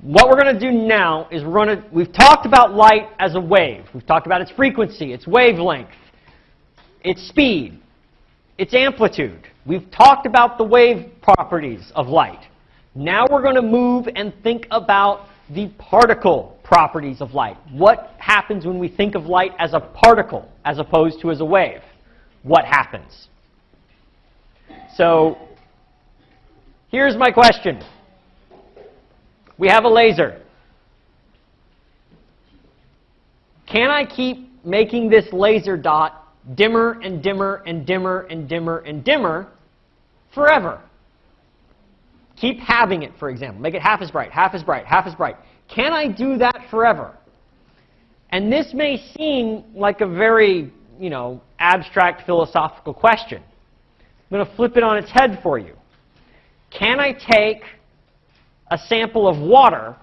what we're going to do now is we're going to, we've talked about light as a wave. We've talked about its frequency, its wavelength, its speed, its amplitude. We've talked about the wave properties of light. Now we're going to move and think about the particle properties of light. What happens when we think of light as a particle as opposed to as a wave? What happens? So here's my question. We have a laser. Can I keep making this laser dot dimmer and dimmer and dimmer and dimmer and dimmer forever? Keep having it, for example. Make it half as bright, half as bright, half as bright. Can I do that forever? And this may seem like a very, you know, abstract philosophical question. I'm going to flip it on its head for you. Can I take a sample of water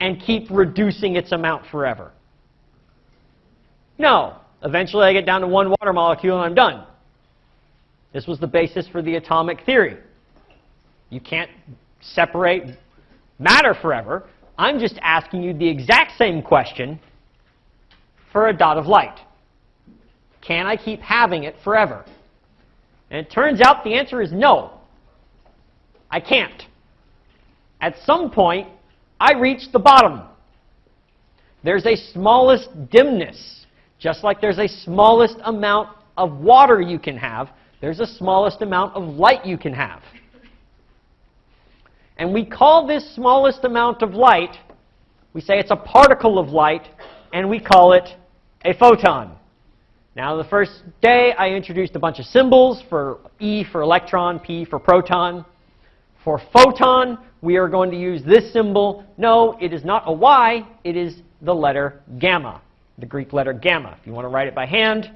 and keep reducing its amount forever? No. Eventually I get down to one water molecule and I'm done. This was the basis for the atomic theory. You can't separate matter forever. I'm just asking you the exact same question for a dot of light. Can I keep having it forever? And it turns out the answer is no. I can't. At some point, I reach the bottom. There's a smallest dimness. Just like there's a smallest amount of water you can have, there's a smallest amount of light you can have. And we call this smallest amount of light, we say it's a particle of light, and we call it a photon. Now, the first day, I introduced a bunch of symbols for E for electron, P for proton. For photon, we are going to use this symbol. No, it is not a Y, it is the letter gamma, the Greek letter gamma. If you want to write it by hand,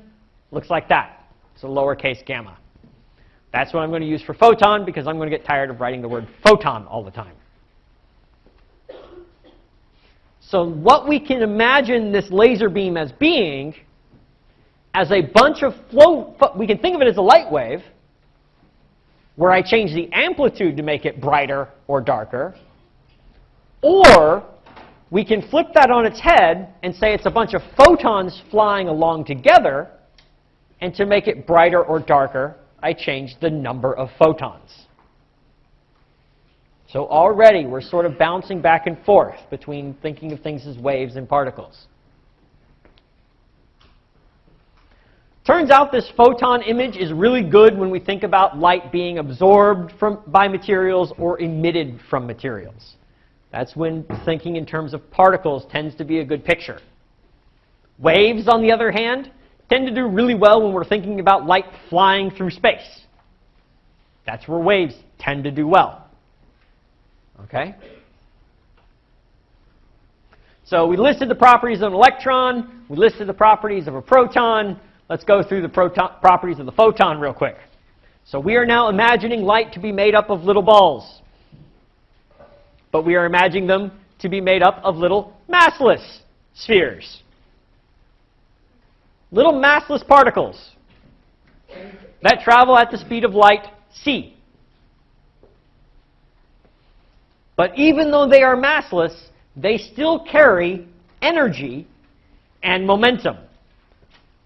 looks like that. It's a lowercase gamma. That's what I'm going to use for photon because I'm going to get tired of writing the word photon all the time. So what we can imagine this laser beam as being, as a bunch of flow, we can think of it as a light wave, where I change the amplitude to make it brighter or darker, or we can flip that on its head and say it's a bunch of photons flying along together, and to make it brighter or darker, I change the number of photons. So already we're sort of bouncing back and forth between thinking of things as waves and particles. Turns out this photon image is really good when we think about light being absorbed from, by materials or emitted from materials. That's when thinking in terms of particles tends to be a good picture. Waves, on the other hand, tend to do really well when we're thinking about light flying through space. That's where waves tend to do well. Okay? So we listed the properties of an electron. We listed the properties of a proton. Let's go through the properties of the photon real quick. So we are now imagining light to be made up of little balls. But we are imagining them to be made up of little massless spheres little massless particles that travel at the speed of light, c. But even though they are massless, they still carry energy and momentum.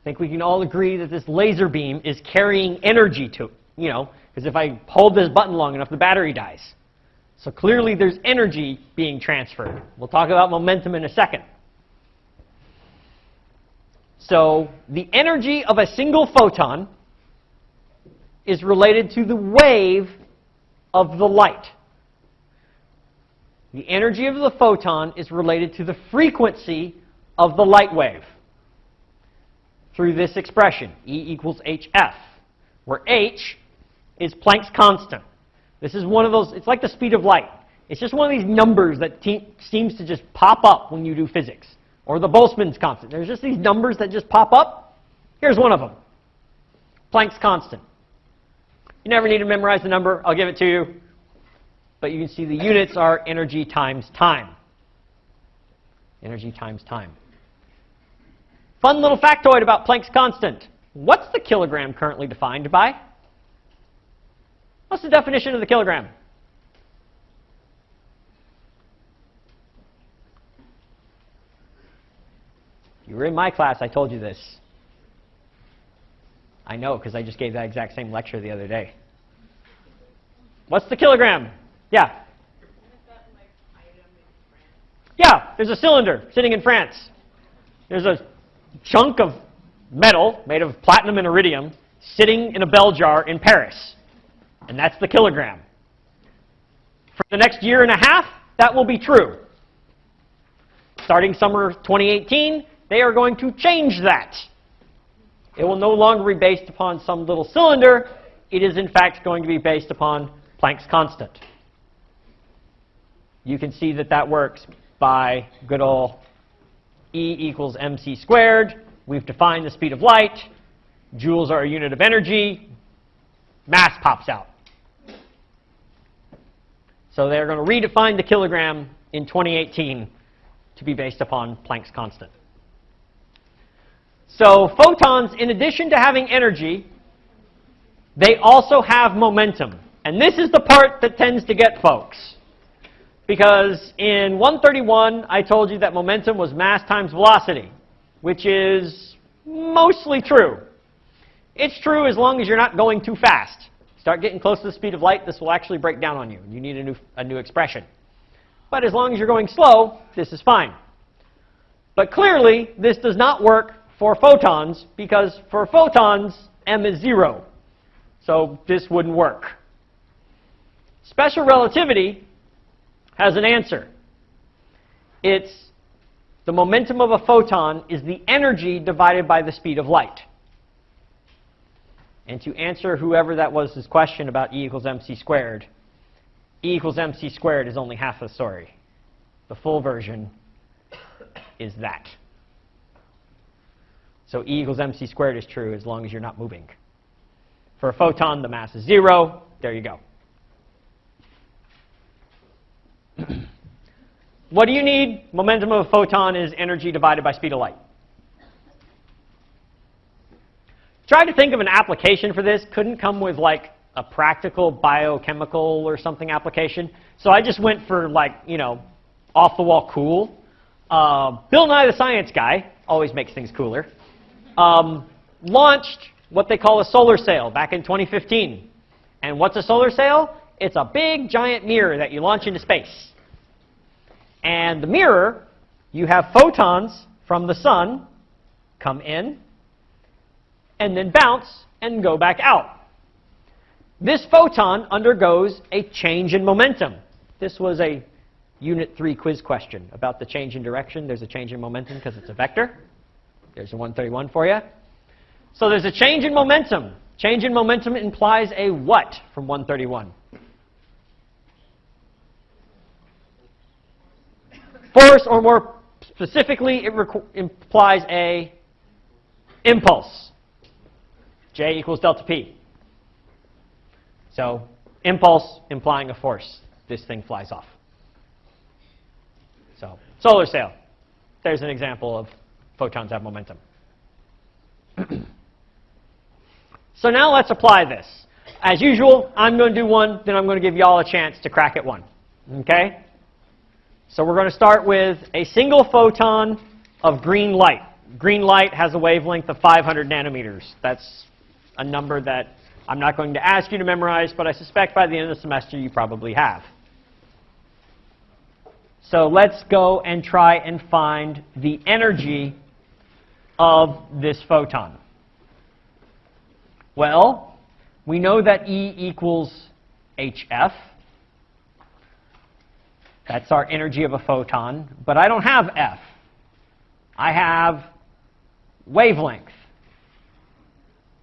I think we can all agree that this laser beam is carrying energy to, you know, because if I hold this button long enough, the battery dies. So clearly there's energy being transferred. We'll talk about momentum in a second. So the energy of a single photon is related to the wave of the light. The energy of the photon is related to the frequency of the light wave through this expression, E equals hf, where h is Planck's constant. This is one of those, it's like the speed of light. It's just one of these numbers that seems to just pop up when you do physics or the Boltzmann's constant. There's just these numbers that just pop up. Here's one of them. Planck's constant. You never need to memorize the number. I'll give it to you. But you can see the units are energy times time. Energy times time. Fun little factoid about Planck's constant. What's the kilogram currently defined by? What's the definition of the kilogram? You were in my class, I told you this. I know, because I just gave that exact same lecture the other day. What's the kilogram? Yeah. Yeah, there's a cylinder sitting in France. There's a chunk of metal made of platinum and iridium sitting in a bell jar in Paris. And that's the kilogram. For the next year and a half, that will be true. Starting summer 2018, they are going to change that. It will no longer be based upon some little cylinder. It is, in fact, going to be based upon Planck's constant. You can see that that works by good old E equals mc squared. We've defined the speed of light. Joules are a unit of energy. Mass pops out. So they're going to redefine the kilogram in 2018 to be based upon Planck's constant. So photons, in addition to having energy, they also have momentum. And this is the part that tends to get folks. Because in 131, I told you that momentum was mass times velocity, which is mostly true. It's true as long as you're not going too fast. Start getting close to the speed of light, this will actually break down on you. You need a new, a new expression. But as long as you're going slow, this is fine. But clearly, this does not work for photons because for photons, m is 0. So this wouldn't work. Special relativity has an answer. It's the momentum of a photon is the energy divided by the speed of light. And to answer whoever that was his question about E equals mc squared, E equals mc squared is only half the story. The full version is that. So E equals mc squared is true as long as you're not moving. For a photon, the mass is zero. There you go. what do you need? Momentum of a photon is energy divided by speed of light. Tried to think of an application for this. Couldn't come with like a practical biochemical or something application. So I just went for like, you know, off the wall cool. Uh, Bill Nye the Science Guy always makes things cooler um, launched what they call a solar sail back in 2015. And what's a solar sail? It's a big giant mirror that you launch into space. And the mirror, you have photons from the sun come in and then bounce and go back out. This photon undergoes a change in momentum. This was a Unit 3 quiz question about the change in direction. There's a change in momentum because it's a vector. There's a 131 for you. So there's a change in momentum. Change in momentum implies a what from 131? Force, or more specifically, it implies a impulse. J equals delta P. So impulse implying a force. This thing flies off. So solar sail. There's an example of photons have momentum. so now let's apply this. As usual, I'm going to do one, then I'm going to give you all a chance to crack at one. Okay? So we're going to start with a single photon of green light. Green light has a wavelength of 500 nanometers. That's a number that I'm not going to ask you to memorize, but I suspect by the end of the semester you probably have. So let's go and try and find the energy of this photon? Well, we know that E equals hf. That's our energy of a photon. But I don't have F. I have wavelength.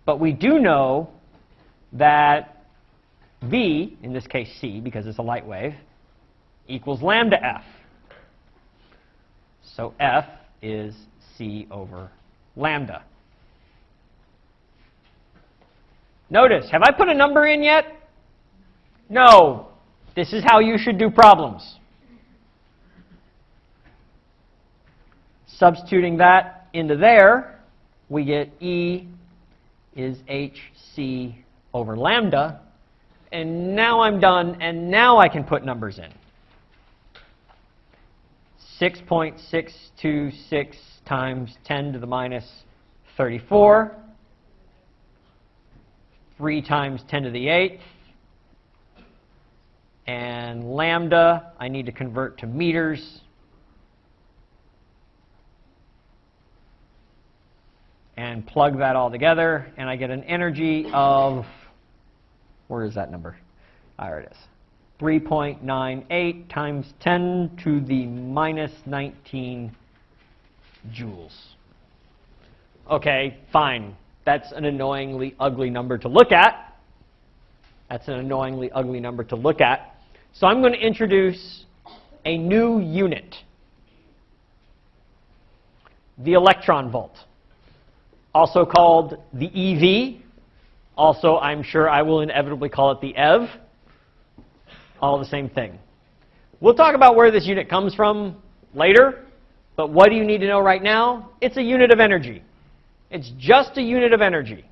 But we do know that V, in this case C, because it's a light wave, equals lambda F. So F is C over lambda. Notice, have I put a number in yet? No. This is how you should do problems. Substituting that into there, we get E is hc over lambda. And now I'm done, and now I can put numbers in. 6.626 times 10 to the minus 34. 3 times 10 to the 8th. And lambda, I need to convert to meters. And plug that all together, and I get an energy of, where is that number? There it is. 3.98 times 10 to the minus 19 joules. Okay, fine. That's an annoyingly ugly number to look at. That's an annoyingly ugly number to look at. So I'm going to introduce a new unit, the electron volt, also called the EV. Also, I'm sure I will inevitably call it the EV. All the same thing. We'll talk about where this unit comes from later, but what do you need to know right now? It's a unit of energy. It's just a unit of energy.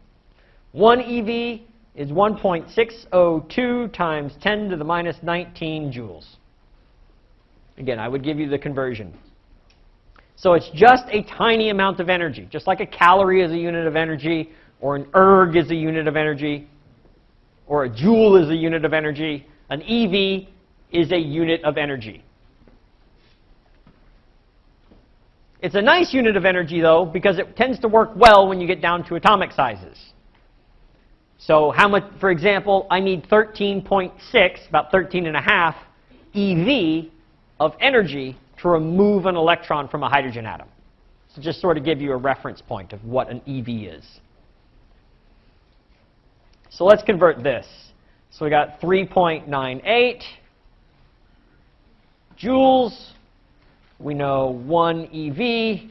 1 EV is 1.602 times 10 to the minus 19 joules. Again, I would give you the conversion. So it's just a tiny amount of energy, just like a calorie is a unit of energy, or an erg is a unit of energy, or a joule is a unit of energy. An EV is a unit of energy. It's a nice unit of energy, though, because it tends to work well when you get down to atomic sizes. So how much, for example, I need 13.6, about 13 and a half, EV of energy to remove an electron from a hydrogen atom. So just sort of give you a reference point of what an EV is. So let's convert this. So we got 3.98 joules. We know 1 EV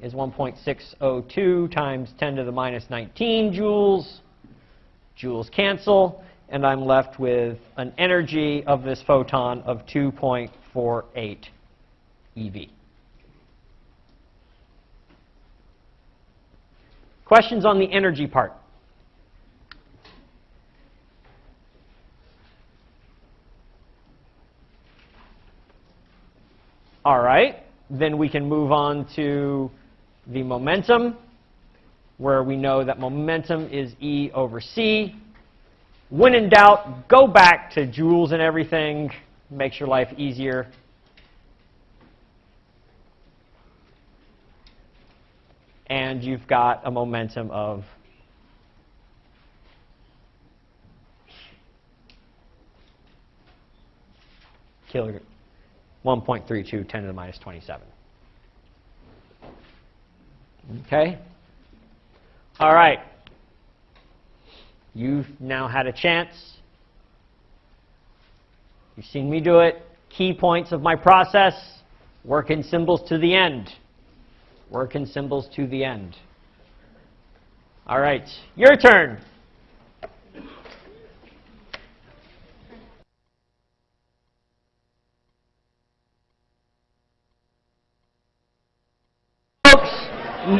is 1.602 times 10 to the minus 19 joules. Joules cancel, and I'm left with an energy of this photon of 2.48 EV. Questions on the energy part? All right, then we can move on to the momentum, where we know that momentum is E over C. When in doubt, go back to joules and everything. Makes your life easier. And you've got a momentum of kilogram. 1.32, 10 to the minus 27. Okay? All right. You've now had a chance. You've seen me do it. Key points of my process. Work in symbols to the end. Work in symbols to the end. All right. Your turn.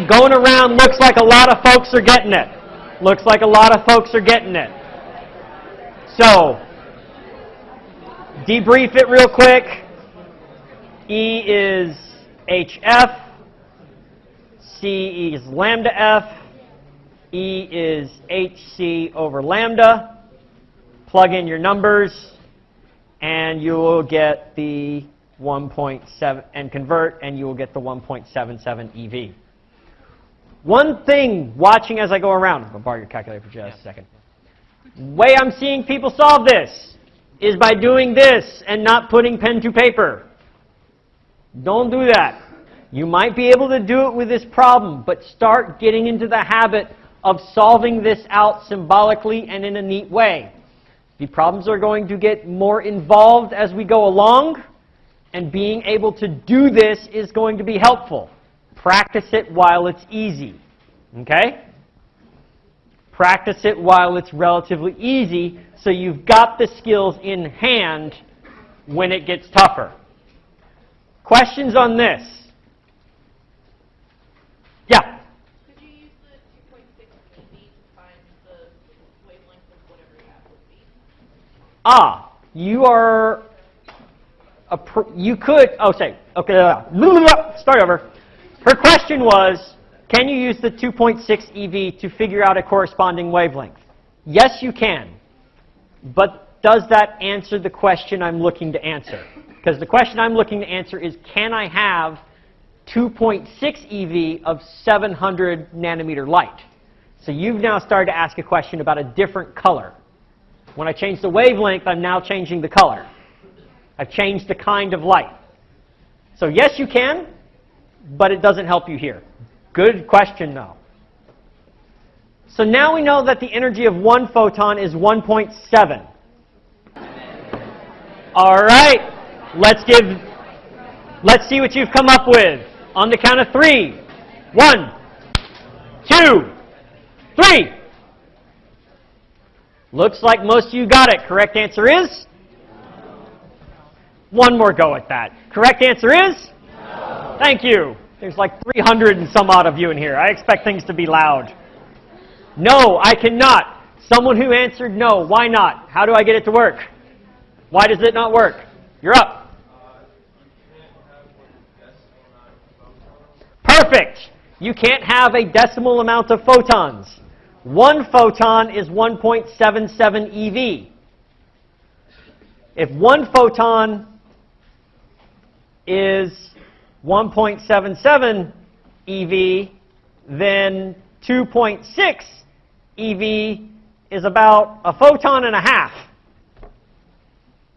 going around looks like a lot of folks are getting it. Looks like a lot of folks are getting it. So, debrief it real quick. E is HF. C is lambda F. E is HC over lambda. Plug in your numbers, and you will get the 1.7, and convert, and you will get the 1.77 EV. One thing, watching as I go around, I'm going to borrow your calculator for just a second. Way I'm seeing people solve this is by doing this and not putting pen to paper. Don't do that. You might be able to do it with this problem, but start getting into the habit of solving this out symbolically and in a neat way. The problems are going to get more involved as we go along, and being able to do this is going to be helpful. Practice it while it's easy. Okay? Practice it while it's relatively easy so you've got the skills in hand when it gets tougher. Questions on this? Yeah? Could you use the 2.6 to find the wavelength of whatever you have would be? Ah, you are, you could, oh, say, okay, start over. Her question was, can you use the 2.6 EV to figure out a corresponding wavelength? Yes, you can. But does that answer the question I'm looking to answer? Because the question I'm looking to answer is, can I have 2.6 EV of 700 nanometer light? So you've now started to ask a question about a different color. When I change the wavelength, I'm now changing the color. I've changed the kind of light. So yes, you can, but it doesn't help you here. Good question, though. So now we know that the energy of one photon is 1.7. All right, let's give, let's see what you've come up with. On the count of three. One, two, three. Looks like most of you got it. Correct answer is? One more go at that. Correct answer is? Thank you. There's like 300 and some odd of you in here. I expect things to be loud. No, I cannot. Someone who answered no. Why not? How do I get it to work? Why does it not work? You're up. You can't have a decimal amount of photons. One photon is 1.77 EV. If one photon is 1.77 EV, then 2.6 EV is about a photon and a half.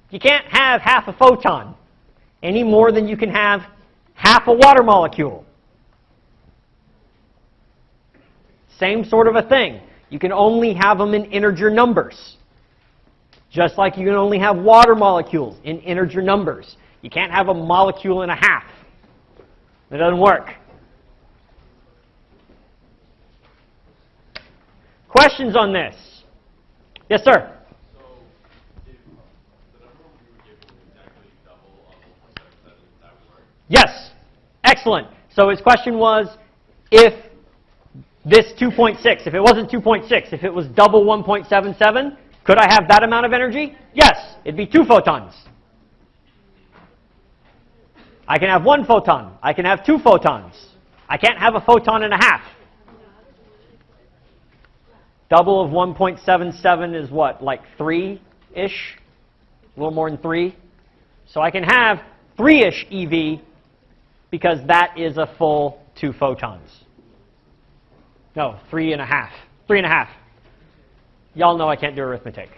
You can't have half a photon any more than you can have half a water molecule. Same sort of a thing. You can only have them in integer numbers. Just like you can only have water molecules in integer numbers. You can't have a molecule and a half. It doesn't work. Questions on this? Yes, sir. Yes. Excellent. So his question was if this 2.6, if it wasn't 2.6, if it was double 1.77, could I have that amount of energy? Yes. It'd be two photons. I can have one photon. I can have two photons. I can't have a photon and a half. Double of 1.77 is what, like 3-ish? A little more than 3? So I can have 3-ish EV because that is a full two photons. No, three and a half. Three and a half. Y'all know I can't do arithmetic.